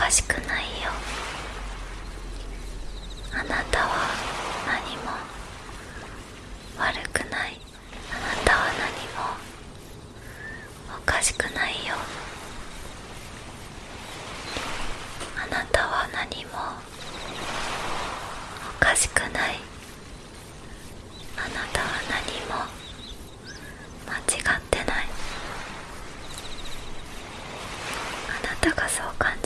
かしくないよ。あなたは何も悪くない。あなたは何もおかしくないよ。あなたは何もおかしくない。あなたは何も間違ってない。あなたがそう感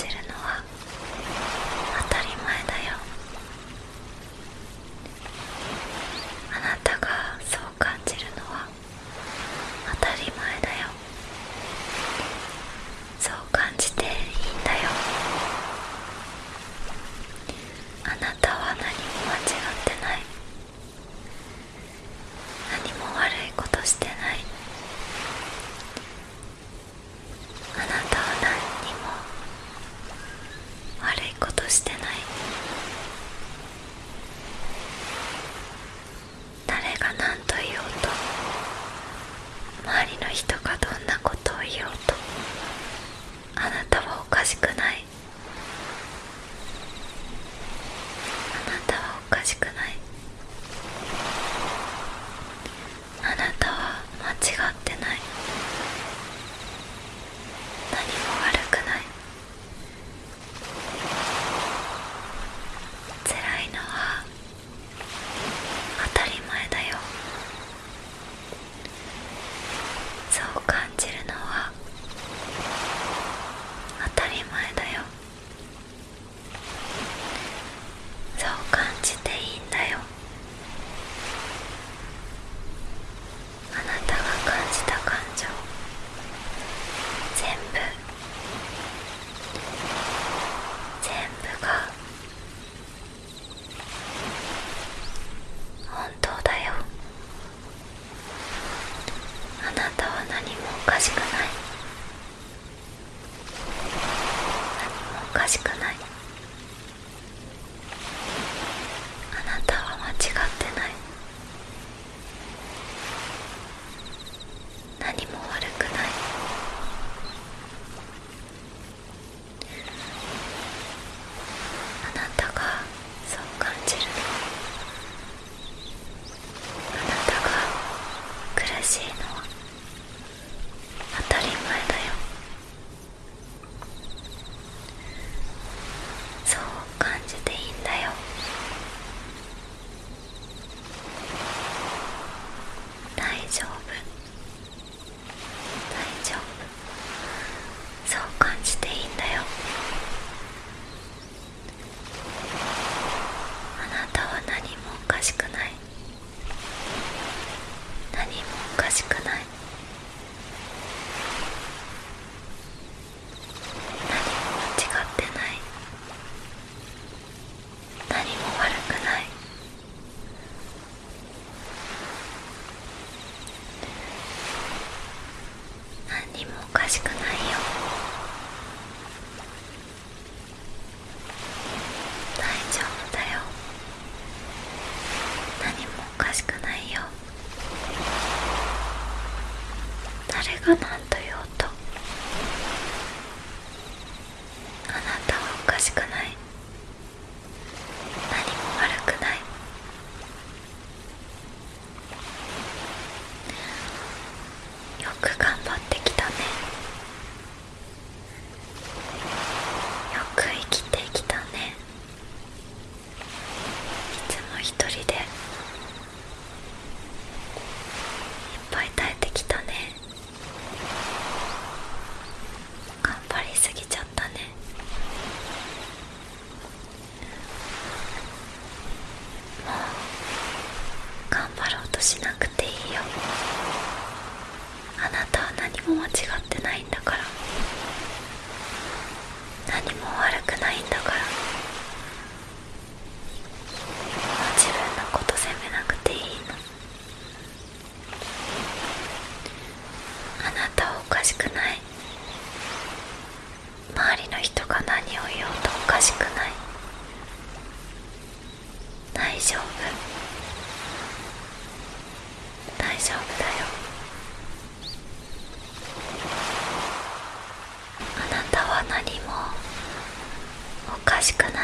しての誰が何とあなたはおかしくない。周りの人が何を言おうとおかしくない。大丈夫。大丈夫だよ。あなたは何もおかしくない。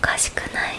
かしくない。